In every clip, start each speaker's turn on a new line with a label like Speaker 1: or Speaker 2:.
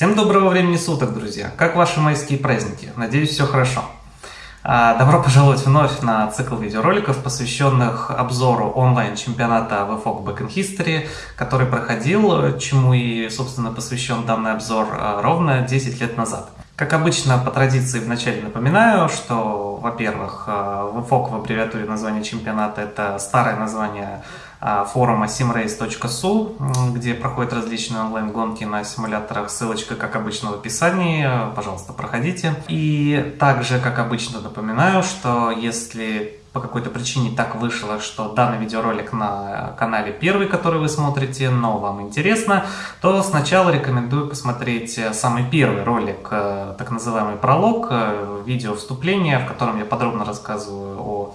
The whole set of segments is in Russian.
Speaker 1: Всем доброго времени суток, друзья! Как ваши майские праздники? Надеюсь, все хорошо. А, добро пожаловать вновь на цикл видеороликов, посвященных обзору онлайн-чемпионата VFOG Back in History, который проходил, чему и, собственно, посвящен данный обзор а, ровно 10 лет назад. Как обычно, по традиции вначале напоминаю, что, во-первых, VFOG а, в аббревиатуре названия чемпионата – это старое название форума simrace.su, где проходят различные онлайн-гонки на симуляторах. Ссылочка, как обычно, в описании. Пожалуйста, проходите. И также, как обычно, напоминаю, что если по какой-то причине так вышло, что данный видеоролик на канале первый, который вы смотрите, но вам интересно, то сначала рекомендую посмотреть самый первый ролик, э, так называемый пролог, э, видео вступления, в котором я подробно рассказываю о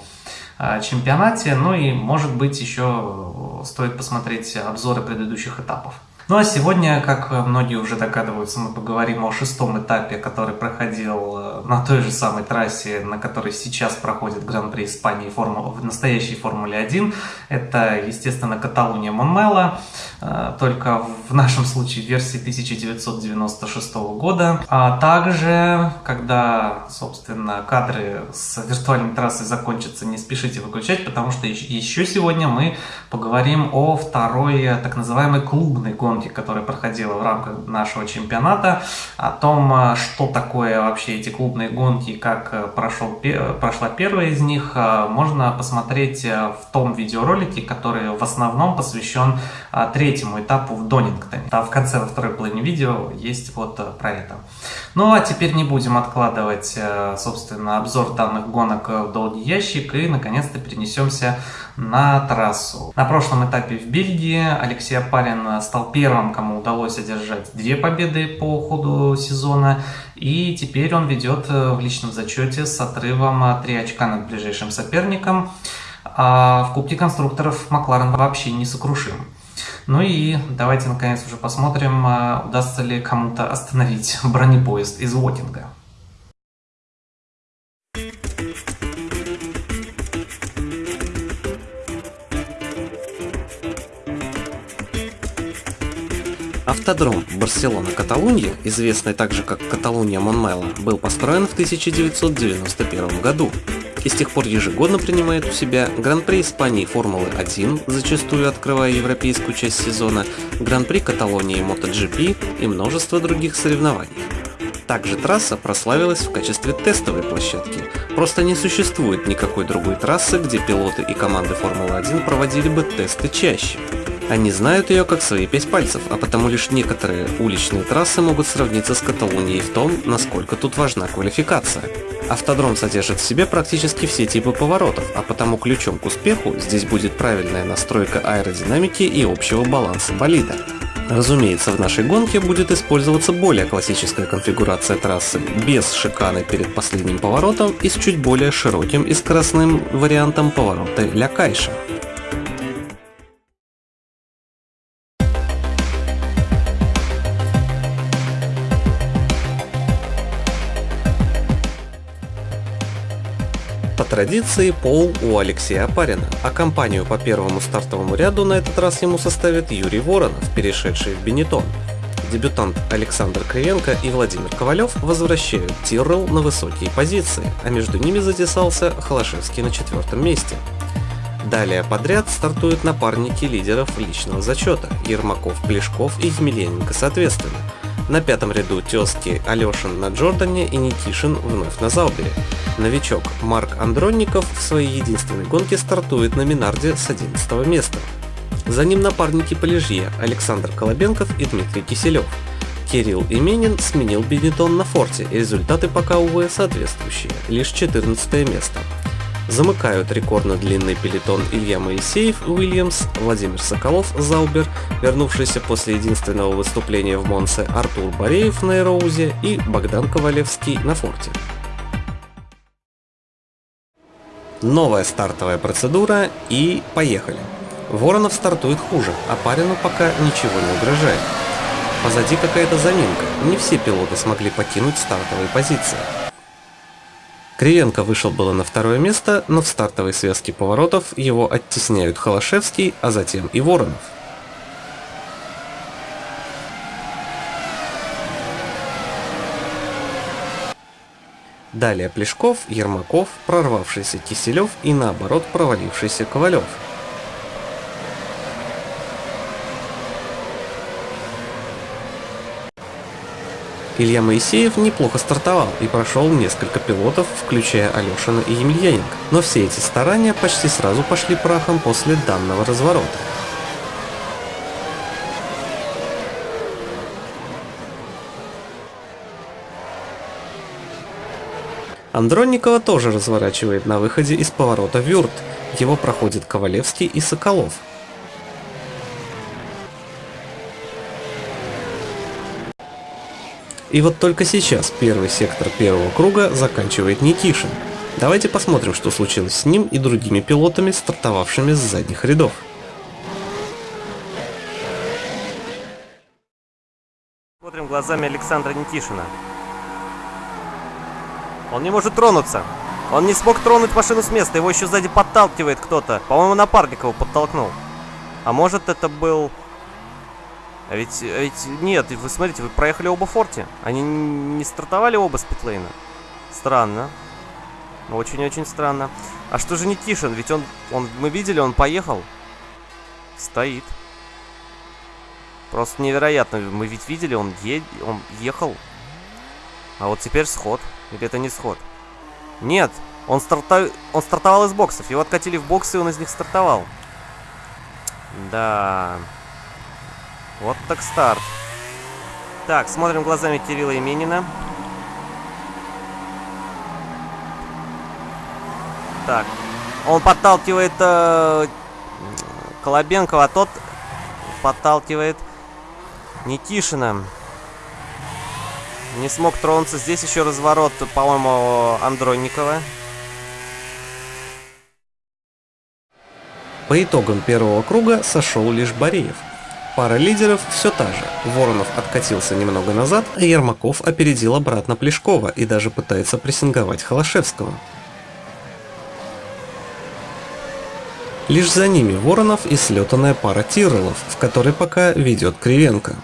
Speaker 1: чемпионате. Ну и, может быть, еще стоит посмотреть обзоры предыдущих этапов. Ну а сегодня, как многие уже догадываются, мы поговорим о шестом этапе, который проходил э, на той же самой трассе, на которой сейчас проходит Гран-при Испании форму, в настоящей Формуле 1. Это, естественно, Каталуния Монмела, э, только в нашем случае версии 1996 года. А также, когда, собственно, кадры с виртуальной трассы закончатся, не спешите выключать, потому что еще сегодня мы поговорим о второй так называемой клубной гонке гонки, которая проходила в рамках нашего чемпионата, о том, э, что такое вообще эти клубные гонки как э, прошел, прошла первая из них, э, можно посмотреть в том видеоролике, который в основном посвящен третьему этапу в Донингтоне. А в конце, во второй половине видео есть вот про это. Ну а теперь не будем откладывать, собственно, обзор данных гонок в долгий ящик и наконец-то перенесемся на трассу. На прошлом этапе в Бельгии Алексей Апарин стал первым, кому удалось одержать две победы по ходу сезона, и теперь он ведет э, в личном зачете с отрывом 3 очка над ближайшим соперником. А в Кубке конструкторов Макларен вообще не сокрушим. Ну и давайте наконец уже посмотрим, э, удастся ли кому-то остановить бронепоезд из Уотинга.
Speaker 2: Автодром Барселона-Каталунья, известный также как Каталуния-Монмело, был построен в 1991 году и с тех пор ежегодно принимает у себя Гран-при Испании Формулы-1, зачастую открывая европейскую часть сезона, Гран-при Каталонии MotoGP и множество других соревнований. Также трасса прославилась в качестве тестовой площадки. Просто не существует никакой другой трассы, где пилоты и команды Формулы-1 проводили бы тесты чаще. Они знают ее как свои пять пальцев, а потому лишь некоторые уличные трассы могут сравниться с Каталунией в том, насколько тут важна квалификация. Автодром содержит в себе практически все типы поворотов, а потому ключом к успеху здесь будет правильная настройка аэродинамики и общего баланса болида. Разумеется, в нашей гонке будет использоваться более классическая конфигурация трассы, без шиканы перед последним поворотом и с чуть более широким и скоростным вариантом поворота Ля Кайша. Традиции пол у Алексея Апарина, а компанию по первому стартовому ряду на этот раз ему составит Юрий Воронов, перешедший в Бенетон. Дебютант Александр Кривенко и Владимир Ковалев возвращают Тиррелл на высокие позиции, а между ними затесался Холошевский на четвертом месте. Далее подряд стартуют напарники лидеров личного зачета – Ермаков, Плешков и Емельяненко соответственно – на пятом ряду тезки Алешин на Джордане и Никишин вновь на Заубере. Новичок Марк Андронников в своей единственной гонке стартует на Минарде с 11 места. За ним напарники по лежье Александр Колобенков и Дмитрий Киселев. Кирилл Именин сменил Бенетон на форте, и результаты пока, увы, соответствующие, лишь 14 место. Замыкают рекордно длинный пелетон Илья Моисеев, Уильямс, Владимир Соколов, Заубер, вернувшийся после единственного выступления в Монсе Артур Бореев на Эроузе и Богдан Ковалевский на форте. Новая стартовая процедура и поехали. Воронов стартует хуже, а Парину пока ничего не угрожает. Позади какая-то заминка, не все пилоты смогли покинуть стартовые позиции. Кривенко вышел было на второе место, но в стартовой связке поворотов его оттесняют Холошевский, а затем и Воронов. Далее Плешков, Ермаков, прорвавшийся Киселев и наоборот провалившийся Ковалев. Илья Моисеев неплохо стартовал и прошел несколько пилотов, включая Алешина и Емельяненко, но все эти старания почти сразу пошли прахом после данного разворота. Андронникова тоже разворачивает на выходе из поворота Вюрт. Его проходит Ковалевский и Соколов. И вот только сейчас первый сектор первого круга заканчивает Никишин. Давайте посмотрим, что случилось с ним и другими пилотами, стартовавшими с задних рядов.
Speaker 3: Смотрим глазами Александра Никишина. Он не может тронуться. Он не смог тронуть машину с места, его еще сзади подталкивает кто-то. По-моему, напарник его подтолкнул. А может это был... А ведь, а ведь нет, вы смотрите, вы проехали оба форте. Они не стартовали оба с питлейна. Странно. Очень-очень странно. А что же Никишин? Ведь он, он, мы видели, он поехал. Стоит. Просто невероятно. Мы ведь видели, он, е... он ехал. А вот теперь сход. Или это не сход? Нет, он, старта... он стартовал из боксов. Его откатили в боксы, и он из них стартовал. Да. Вот так старт. Так, смотрим глазами Кирилла Именина. Так. Он подталкивает э, Колобенкова, а тот подталкивает Никишина. Не смог тронуться. Здесь еще разворот, по-моему, Андронникова.
Speaker 2: По итогам первого круга сошел лишь Бореев. Пара лидеров все та же. Воронов откатился немного назад, а Ермаков опередил обратно Плешкова и даже пытается прессинговать Холошевского. Лишь за ними Воронов и слетанная пара Тиролов, в которой пока ведет Кривенко.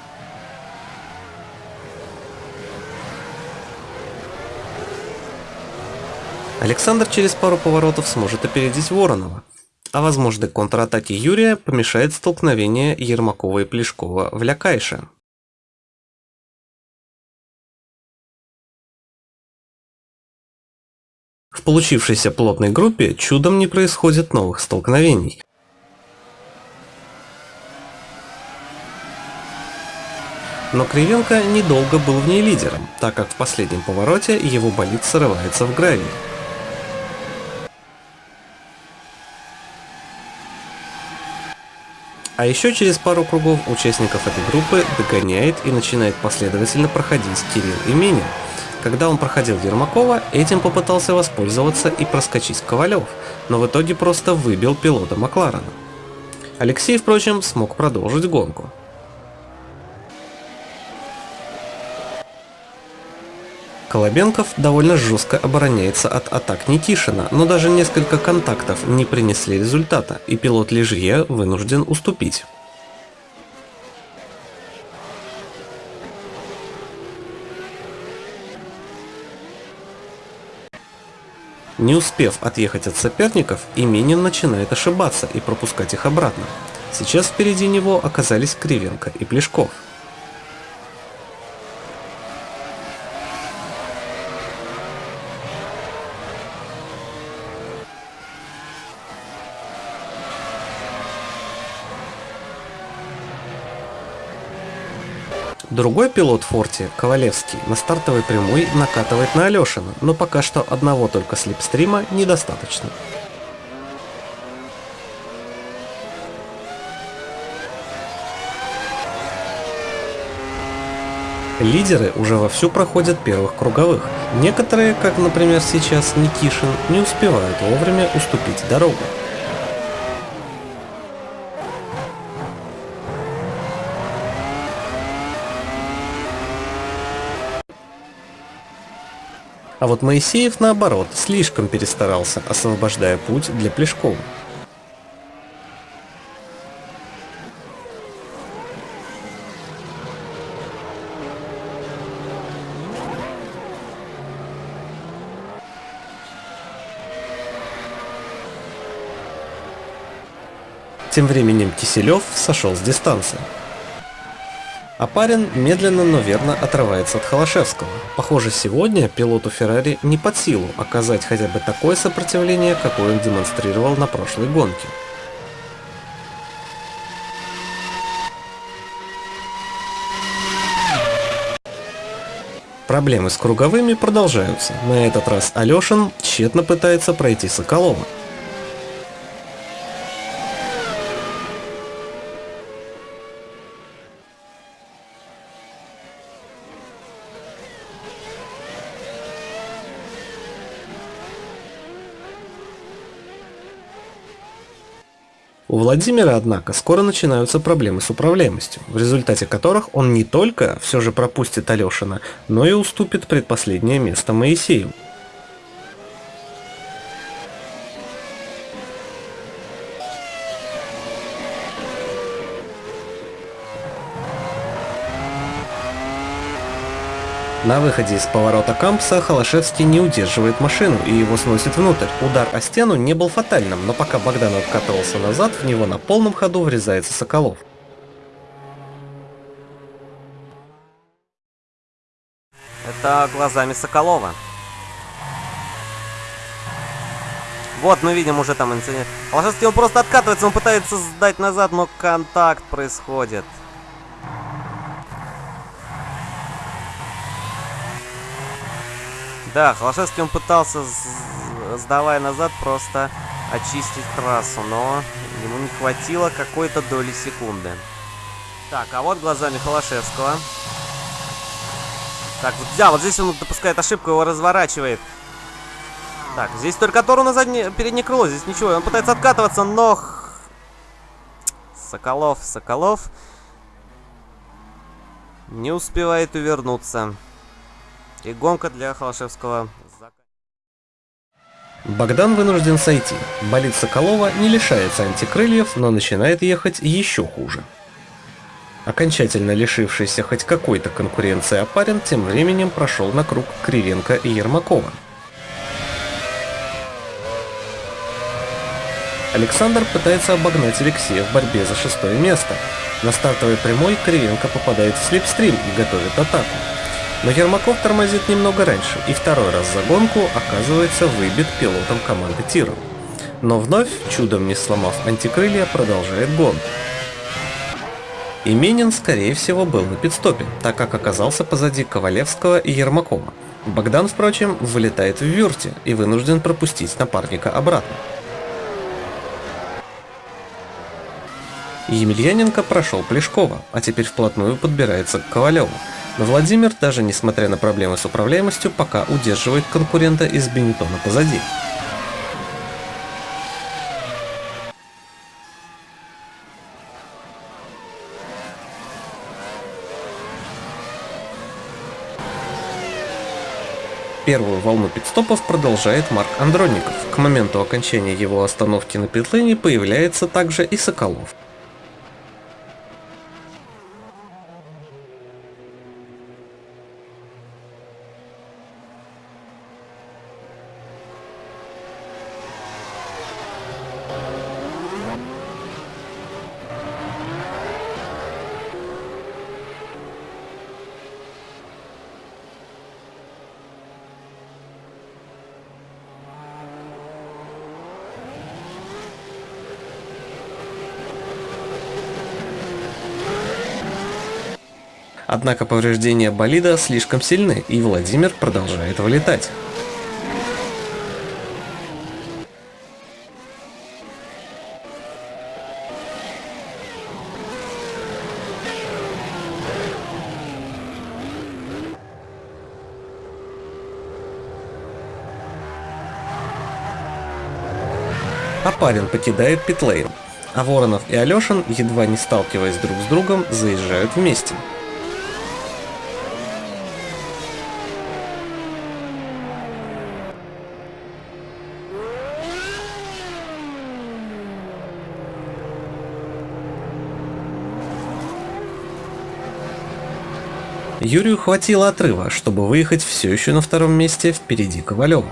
Speaker 2: Александр через пару поворотов сможет опередить Воронова, а возможной контратаке Юрия помешает столкновение Ермакова и Плешкова в Лякайше. В получившейся плотной группе чудом не происходит новых столкновений. Но Кривенко недолго был в ней лидером, так как в последнем повороте его болид срывается в гравий. А еще через пару кругов участников этой группы догоняет и начинает последовательно проходить Кирилл Именин. Когда он проходил Ермакова, этим попытался воспользоваться и проскочить Ковалев, но в итоге просто выбил пилота Макларена. Алексей, впрочем, смог продолжить гонку. Колобенков довольно жестко обороняется от атак Никишина, но даже несколько контактов не принесли результата, и пилот Лежье вынужден уступить. Не успев отъехать от соперников, Именин начинает ошибаться и пропускать их обратно. Сейчас впереди него оказались Кривенко и Плешков. Другой пилот Форти, Ковалевский, на стартовой прямой накатывает на Алешина, но пока что одного только слепстрима недостаточно. Лидеры уже вовсю проходят первых круговых. Некоторые, как например сейчас Никишин, не успевают вовремя уступить дорогу. А вот Моисеев, наоборот, слишком перестарался, освобождая путь для Плешкова. Тем временем Киселев сошел с дистанции. Апарин медленно, но верно отрывается от Холошевского. Похоже, сегодня пилоту Феррари не под силу оказать хотя бы такое сопротивление, какое он демонстрировал на прошлой гонке. Проблемы с круговыми продолжаются. На этот раз Алешин тщетно пытается пройти Соколова. У Владимира, однако, скоро начинаются проблемы с управляемостью, в результате которых он не только все же пропустит Алешина, но и уступит предпоследнее место Моисею. На выходе из поворота Кампса Холошевский не удерживает машину и его сносит внутрь. Удар о стену не был фатальным, но пока Богдан откатывался назад, в него на полном ходу врезается Соколов.
Speaker 3: Это глазами Соколова. Вот мы видим уже там инцидент. Холошевский он просто откатывается, он пытается сдать назад, но контакт происходит. Да, Холошевский он пытался, сдавая назад, просто очистить трассу, но ему не хватило какой-то доли секунды. Так, а вот глазами Холошевского. Так, вот, да, вот здесь он допускает ошибку, его разворачивает. Так, здесь только Тору на заднее, переднее крыло, здесь ничего. Он пытается откатываться, но... Соколов, Соколов... Не успевает увернуться. И гонка для Холошевского
Speaker 2: Богдан вынужден сойти. Болит Соколова не лишается антикрыльев, но начинает ехать еще хуже. Окончательно лишившийся хоть какой-то конкуренции Апарин тем временем прошел на круг Кривенко и Ермакова. Александр пытается обогнать Алексея в борьбе за шестое место. На стартовой прямой Кривенко попадает в слепстрим и готовит атаку. Но Ермаков тормозит немного раньше и второй раз за гонку оказывается выбит пилотом команды Тиров. Но вновь, чудом не сломав антикрылья, продолжает гонку. Именин, скорее всего, был на пидстопе, так как оказался позади Ковалевского и Ермакова. Богдан, впрочем, вылетает в вюрте и вынужден пропустить напарника обратно. Емельяненко прошел Плешкова, а теперь вплотную подбирается к Ковалеву. Но Владимир, даже несмотря на проблемы с управляемостью, пока удерживает конкурента из Бенетона позади. Первую волну пидстопов продолжает Марк Андроников. К моменту окончания его остановки на питлейне появляется также и Соколов. Однако повреждения болида слишком сильны, и Владимир продолжает вылетать. А парень покидает питлейн, а Воронов и Алешин, едва не сталкиваясь друг с другом, заезжают вместе. Юрию хватило отрыва, чтобы выехать все еще на втором месте впереди Ковалева.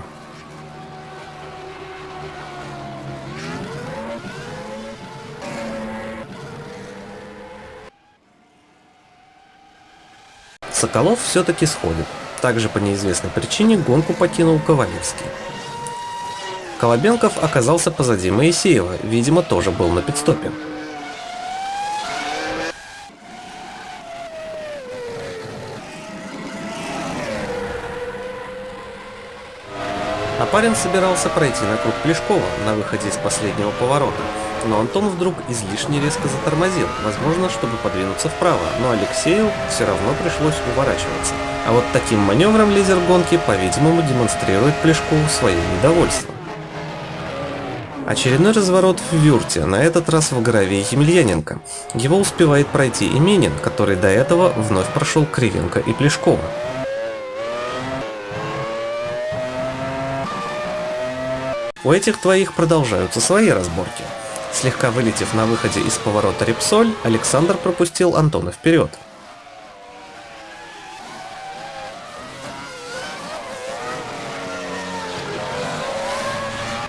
Speaker 2: Соколов все-таки сходит. Также по неизвестной причине гонку покинул Ковалевский. Колобенков оказался позади Моисеева, видимо, тоже был на пидстопе. Парень собирался пройти на круг Плешкова на выходе из последнего поворота, но Антон вдруг излишне резко затормозил, возможно, чтобы подвинуться вправо, но Алексею все равно пришлось уворачиваться. А вот таким маневром лидер гонки, по-видимому, демонстрирует Плешкову свое недовольство. Очередной разворот в Вюрте, на этот раз в гравии Емельяненко. Его успевает пройти Именин, который до этого вновь прошел Кривенко и Плешкова. У этих двоих продолжаются свои разборки. Слегка вылетев на выходе из поворота Репсоль, Александр пропустил Антона вперед.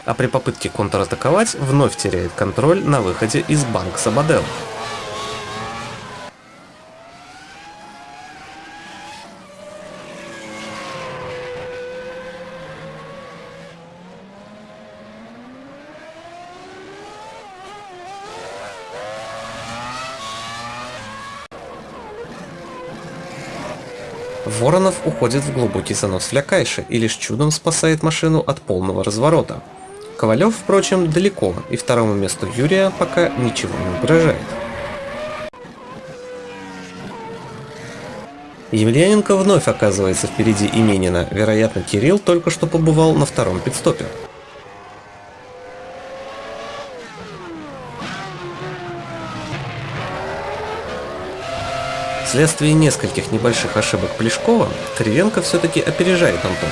Speaker 2: А при попытке контратаковать вновь теряет контроль на выходе из банк Сабадел. Воронов уходит в глубокий занос Флякайши и лишь чудом спасает машину от полного разворота. Ковалев, впрочем, далеко, и второму месту Юрия пока ничего не угрожает. Емельяненко вновь оказывается впереди Именина, вероятно Кирилл только что побывал на втором пидстопе. Вследствие нескольких небольших ошибок Плешкова, Кривенко все-таки опережает Антона.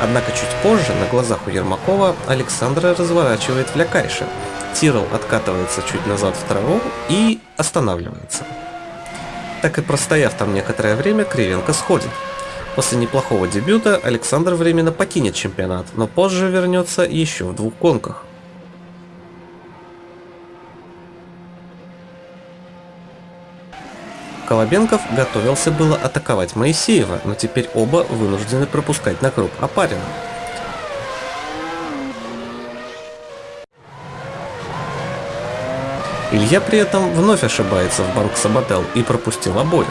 Speaker 2: Однако чуть позже, на глазах у Ермакова, Александра разворачивает Флякайша. Тирол откатывается чуть назад в траву и останавливается. Так и простояв там некоторое время, Кривенко сходит. После неплохого дебюта Александр временно покинет чемпионат, но позже вернется еще в двух гонках. Колобенков готовился было атаковать Моисеева, но теперь оба вынуждены пропускать на круг Апарина. Илья при этом вновь ошибается в банк Сабател и пропустил обоих.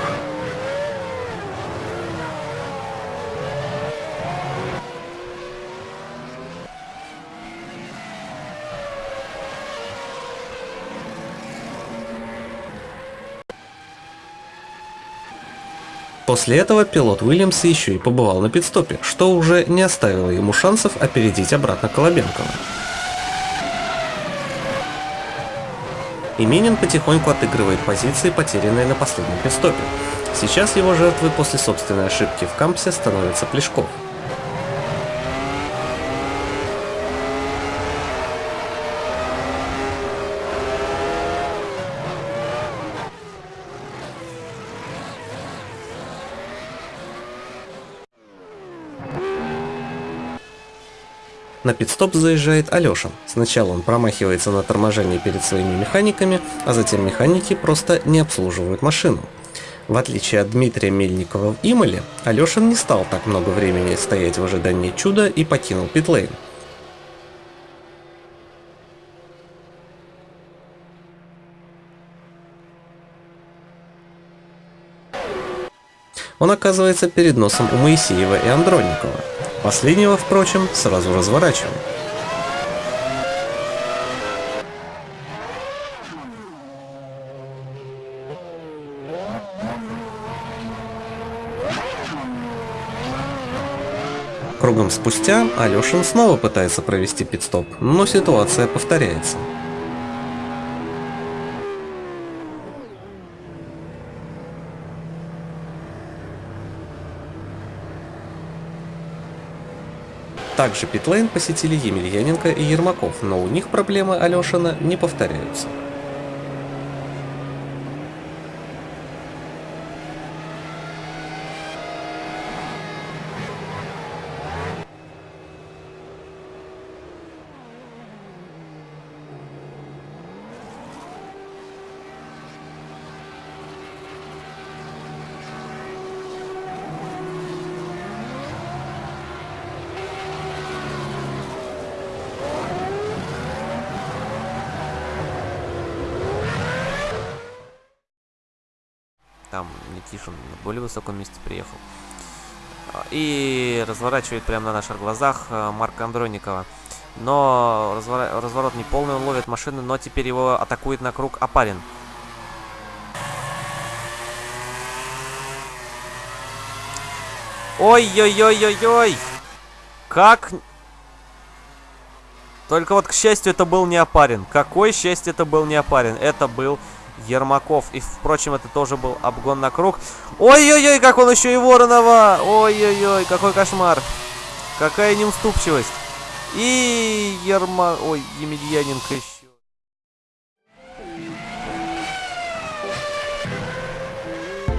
Speaker 2: После этого пилот Уильямса еще и побывал на пидстопе, что уже не оставило ему шансов опередить обратно Колобенкова. Именин потихоньку отыгрывает позиции, потерянные на последнем пидстопе. Сейчас его жертвой после собственной ошибки в кампсе становится Плешков. На пидстоп заезжает Алеша. Сначала он промахивается на торможении перед своими механиками, а затем механики просто не обслуживают машину. В отличие от Дмитрия Мельникова в Имале, Алешин не стал так много времени стоять в ожидании чуда и покинул питлейн. Он оказывается перед носом у Моисеева и Андроникова. Последнего, впрочем, сразу разворачиваем. Кругом спустя Алешин снова пытается провести пидстоп, но ситуация повторяется. Также питлейн посетили Емельяненко и Ермаков, но у них проблемы Алешина не повторяются.
Speaker 3: Никишин на более высоком месте приехал. И разворачивает прямо на наших глазах э, Марка Андроникова. Но развор... разворот не полный, он ловит машины, но теперь его атакует на круг Апарин. Ой-ой-ой-ой-ой! Как... Только вот, к счастью, это был не Апарин. Какое счастье это был не Апарин. Это был Ермаков. И, впрочем, это тоже был обгон на круг. Ой-ой-ой, как он еще и Воронова! Ой-ой-ой, какой кошмар! Какая неуступчивость! И Ерма... Ой, Емельяненко еще.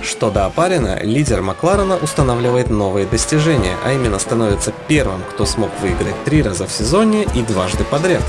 Speaker 2: Что до Апарина, лидер Макларена устанавливает новые достижения, а именно становится первым, кто смог выиграть три раза в сезоне и дважды подряд.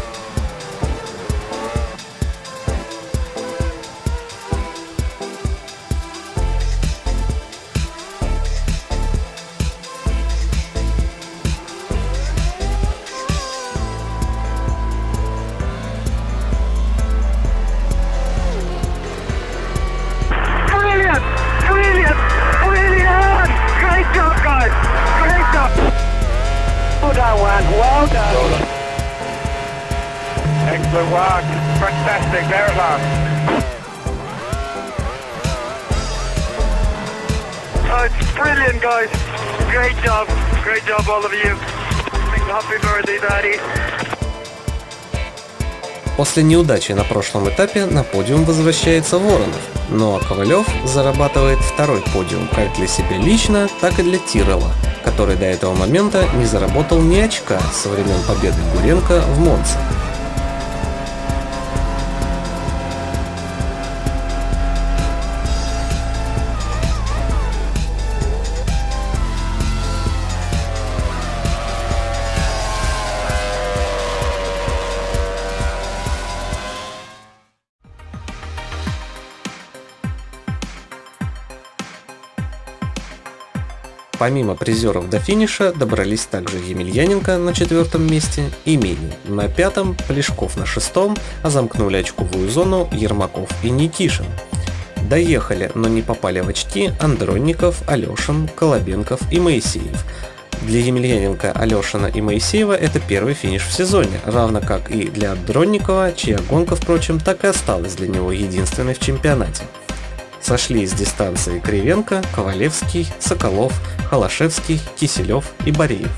Speaker 2: После неудачи на прошлом этапе на подиум возвращается Воронов, ну а Ковалев зарабатывает второй подиум как для себя лично, так и для Тирола, который до этого момента не заработал ни очка со времен победы Гуренко в Монце. Помимо призеров до финиша добрались также Емельяненко на четвертом месте и Мини на пятом, Плешков на шестом, а замкнули очковую зону Ермаков и Никишин. Доехали, но не попали в очки Андронников, Алешин, Колобенков и Моисеев. Для Емельяненко, Алешина и Моисеева это первый финиш в сезоне, равно как и для Андронникова, чья гонка, впрочем, так и осталась для него единственной в чемпионате. Сошли с дистанции Кривенко, Ковалевский, Соколов, Холошевский, Киселев и Бореев.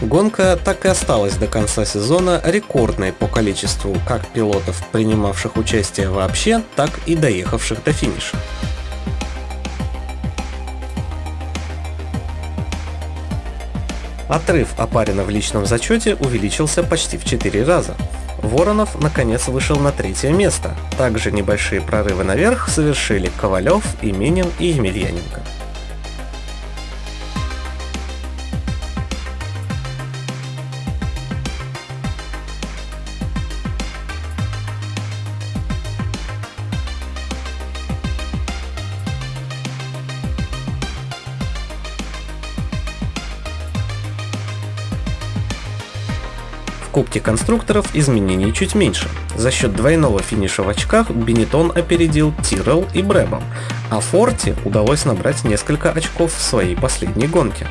Speaker 2: Гонка так и осталась до конца сезона рекордной по количеству как пилотов, принимавших участие вообще, так и доехавших до финиша. Отрыв Апарина в личном зачете увеличился почти в 4 раза. Воронов наконец вышел на третье место. Также небольшие прорывы наверх совершили Ковалев, Именин и Емельяненко. В Кубке конструкторов изменений чуть меньше. За счет двойного финиша в очках Бенетон опередил Тирел и Брэбом, а Форте удалось набрать несколько очков в своей последней гонке.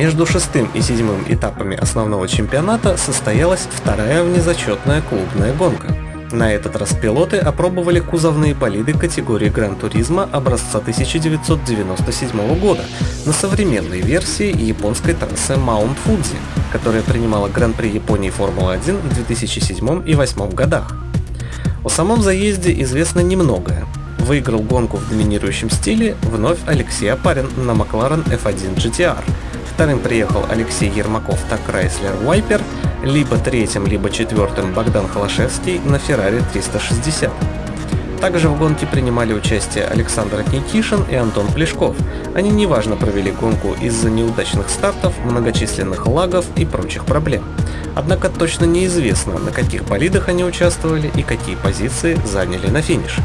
Speaker 2: Между шестым и седьмым этапами основного чемпионата состоялась вторая внезачетная клубная гонка. На этот раз пилоты опробовали кузовные болиды категории Гран-туризма образца 1997 года на современной версии японской трассы Маунт Фудзи, которая принимала Гран-при Японии Формулы-1 в 2007 и 2008 годах. О самом заезде известно немногое. Выиграл гонку в доминирующем стиле вновь Алексей Апарин на Макларен F1 GTR. Вторым приехал Алексей Ермаков на Chrysler Viper, либо третьим, либо четвертым Богдан Холошевский на Ferrari 360. Также в гонке принимали участие Александр Никишин и Антон Плешков. Они неважно провели гонку из-за неудачных стартов, многочисленных лагов и прочих проблем. Однако точно неизвестно, на каких болидах они участвовали и какие позиции заняли на финише.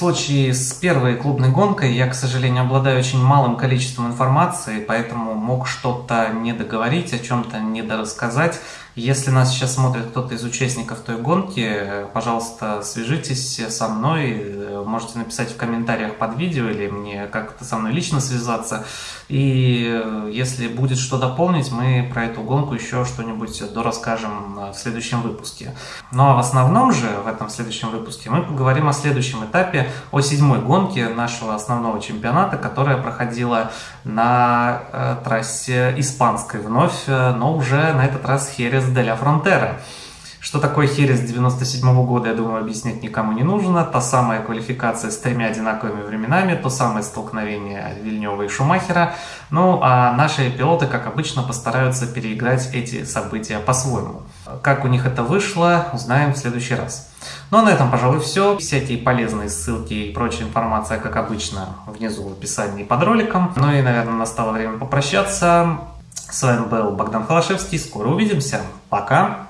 Speaker 2: Случае с первой клубной гонкой, я, к сожалению, обладаю очень малым количеством информации, поэтому мог что-то не договорить, о чем-то недорассказать. Если нас сейчас смотрит кто-то из участников той гонки, пожалуйста, свяжитесь со мной, можете написать в комментариях под видео или мне как-то со мной лично связаться. И если будет что дополнить, мы про эту гонку еще что-нибудь дорасскажем в следующем выпуске. Ну а в основном же, в этом следующем выпуске, мы поговорим о следующем этапе, о седьмой гонке нашего основного чемпионата, которая проходила на э, трассе испанской вновь, но уже на этот раз Херес де ля Фронтера. Что такое Херес 97 года, я думаю, объяснять никому не нужно. Та самая квалификация с тремя одинаковыми временами, то самое столкновение Вильнева и Шумахера. Ну, а наши пилоты, как обычно, постараются переиграть эти события по-своему. Как у них это вышло, узнаем в следующий раз. Ну а на этом, пожалуй, все. Всякие полезные ссылки и прочая информация, как обычно, внизу в описании под роликом. Ну и, наверное, настало время попрощаться. С вами был Богдан Холошевский. Скоро увидимся. Пока!